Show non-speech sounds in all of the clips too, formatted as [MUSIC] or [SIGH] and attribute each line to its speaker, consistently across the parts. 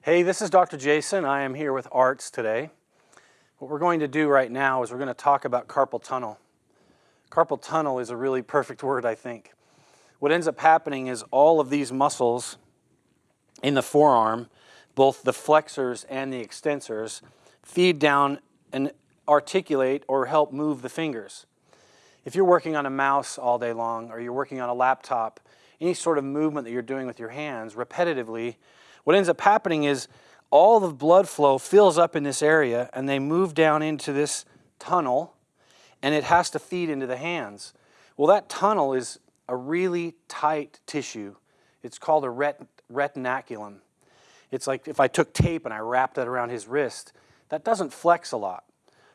Speaker 1: Hey, this is Dr. Jason. I am here with ARTS today. What we're going to do right now is we're going to talk about carpal tunnel. Carpal tunnel is a really perfect word, I think. What ends up happening is all of these muscles in the forearm, both the flexors and the extensors, feed down and articulate or help move the fingers. If you're working on a mouse all day long or you're working on a laptop, any sort of movement that you're doing with your hands repetitively what ends up happening is all the blood flow fills up in this area and they move down into this tunnel and it has to feed into the hands. Well, that tunnel is a really tight tissue. It's called a ret retinaculum. It's like if I took tape and I wrapped that around his wrist, that doesn't flex a lot.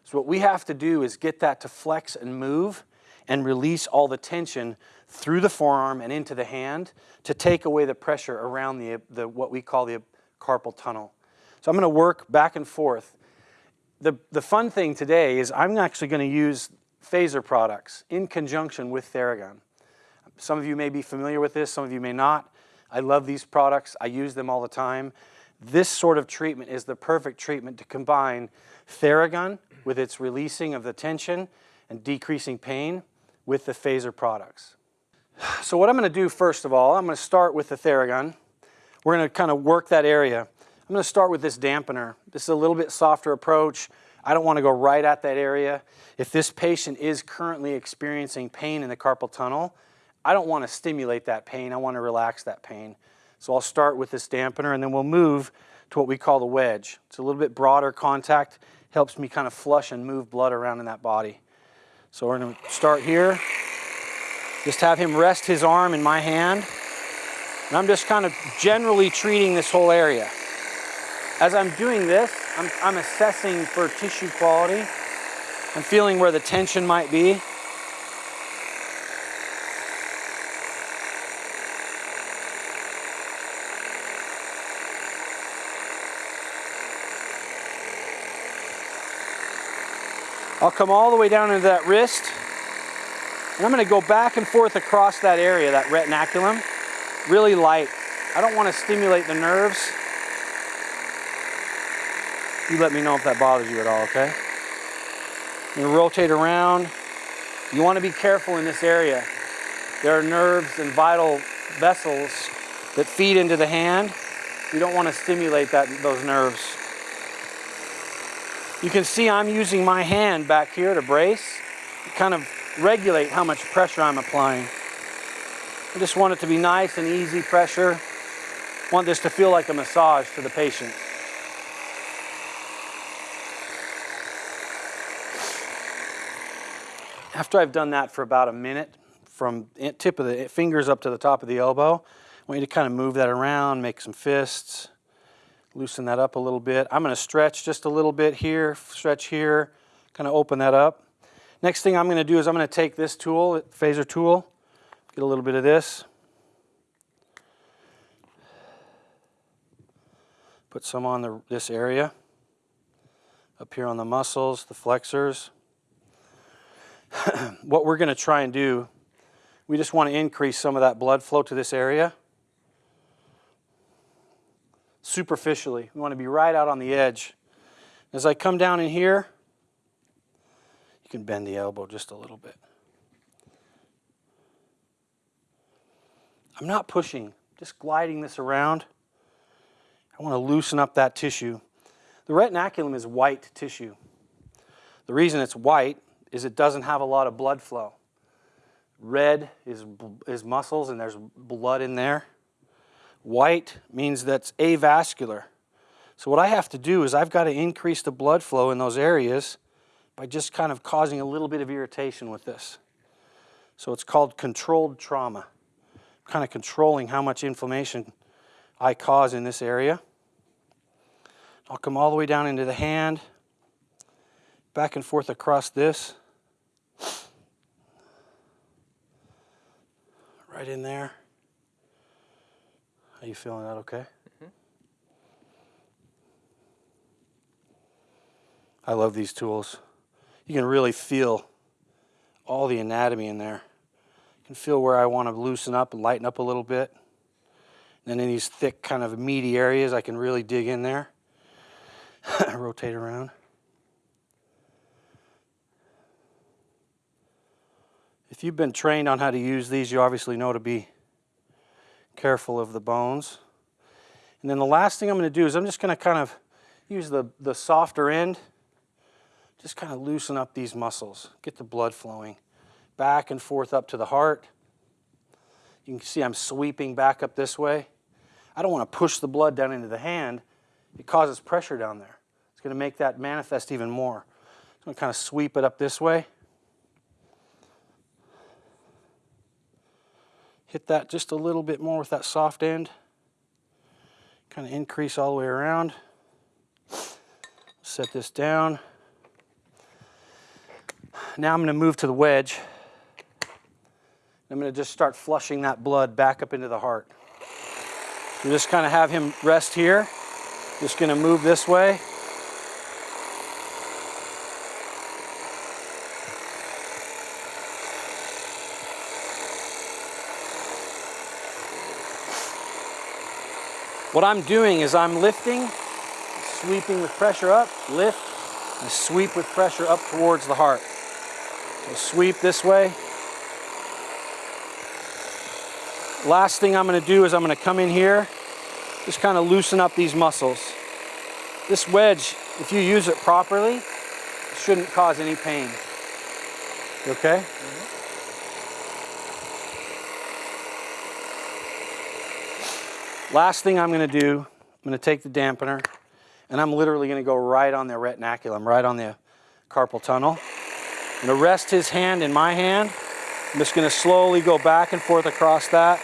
Speaker 1: So what we have to do is get that to flex and move and release all the tension through the forearm and into the hand to take away the pressure around the, the what we call the carpal tunnel. So I'm going to work back and forth. The, the fun thing today is I'm actually going to use phaser products in conjunction with Theragun. Some of you may be familiar with this, some of you may not. I love these products. I use them all the time. This sort of treatment is the perfect treatment to combine Theragun with its releasing of the tension and decreasing pain with the phaser products. So what I'm going to do first of all, I'm going to start with the Theragun. We're going to kind of work that area. I'm going to start with this dampener. This is a little bit softer approach. I don't want to go right at that area. If this patient is currently experiencing pain in the carpal tunnel, I don't want to stimulate that pain. I want to relax that pain. So I'll start with this dampener and then we'll move to what we call the wedge. It's a little bit broader contact, helps me kind of flush and move blood around in that body. So we're going to start here. Just have him rest his arm in my hand. And I'm just kind of generally treating this whole area. As I'm doing this, I'm, I'm assessing for tissue quality. I'm feeling where the tension might be. I'll come all the way down into that wrist. And I'm going to go back and forth across that area, that retinaculum, really light. I don't want to stimulate the nerves. You let me know if that bothers you at all, okay? You rotate around. You want to be careful in this area. There are nerves and vital vessels that feed into the hand. You don't want to stimulate that, those nerves. You can see I'm using my hand back here to brace, kind of regulate how much pressure I'm applying. I just want it to be nice and easy pressure. Want this to feel like a massage to the patient. After I've done that for about a minute, from tip of the fingers up to the top of the elbow, I want you to kind of move that around, make some fists, loosen that up a little bit. I'm going to stretch just a little bit here, stretch here, kind of open that up. Next thing I'm going to do is I'm going to take this tool, phaser tool, get a little bit of this, put some on the, this area, up here on the muscles, the flexors. [CLEARS THROAT] what we're going to try and do, we just want to increase some of that blood flow to this area. Superficially, we want to be right out on the edge. As I come down in here, you can bend the elbow just a little bit. I'm not pushing, just gliding this around. I want to loosen up that tissue. The retinaculum is white tissue. The reason it's white is it doesn't have a lot of blood flow. Red is, is muscles and there's blood in there. White means that's avascular. So what I have to do is I've got to increase the blood flow in those areas by just kind of causing a little bit of irritation with this. So it's called controlled trauma, kind of controlling how much inflammation I cause in this area. I'll come all the way down into the hand, back and forth across this. Right in there. Are you feeling that okay? Mm -hmm. I love these tools you can really feel all the anatomy in there. You can feel where I want to loosen up and lighten up a little bit. And then in these thick kind of meaty areas, I can really dig in there. [LAUGHS] Rotate around. If you've been trained on how to use these, you obviously know to be careful of the bones. And then the last thing I'm going to do is I'm just going to kind of use the, the softer end, just kind of loosen up these muscles, get the blood flowing back and forth up to the heart. You can see I'm sweeping back up this way. I don't want to push the blood down into the hand. It causes pressure down there. It's going to make that manifest even more. I'm going to kind of sweep it up this way. Hit that just a little bit more with that soft end. Kind of increase all the way around. Set this down. Now I'm going to move to the wedge. I'm going to just start flushing that blood back up into the heart. You just kind of have him rest here. Just going to move this way. What I'm doing is I'm lifting, sweeping with pressure up, lift, and sweep with pressure up towards the heart. So sweep this way. Last thing I'm going to do is I'm going to come in here, just kind of loosen up these muscles. This wedge, if you use it properly, shouldn't cause any pain. You okay? Mm -hmm. Last thing I'm going to do, I'm going to take the dampener, and I'm literally going to go right on the retinaculum, right on the carpal tunnel. I'm to rest his hand in my hand. I'm just going to slowly go back and forth across that.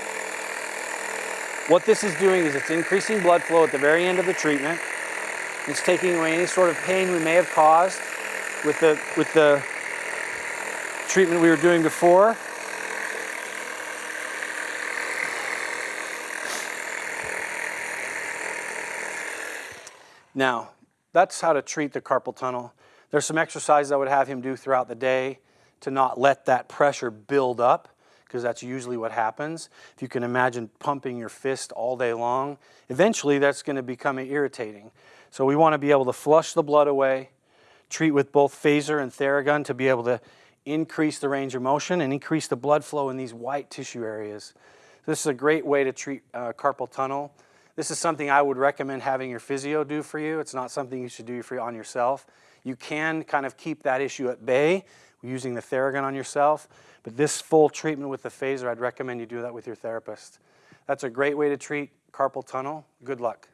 Speaker 1: What this is doing is it's increasing blood flow at the very end of the treatment. It's taking away any sort of pain we may have caused with the, with the treatment we were doing before. Now, that's how to treat the carpal tunnel. There's some exercises I would have him do throughout the day to not let that pressure build up because that's usually what happens. If you can imagine pumping your fist all day long, eventually that's going to become irritating. So we want to be able to flush the blood away, treat with both phaser and Theragun to be able to increase the range of motion and increase the blood flow in these white tissue areas. This is a great way to treat uh, carpal tunnel. This is something I would recommend having your physio do for you. It's not something you should do for on yourself. You can kind of keep that issue at bay using the Theragun on yourself, but this full treatment with the phaser, I'd recommend you do that with your therapist. That's a great way to treat carpal tunnel. Good luck.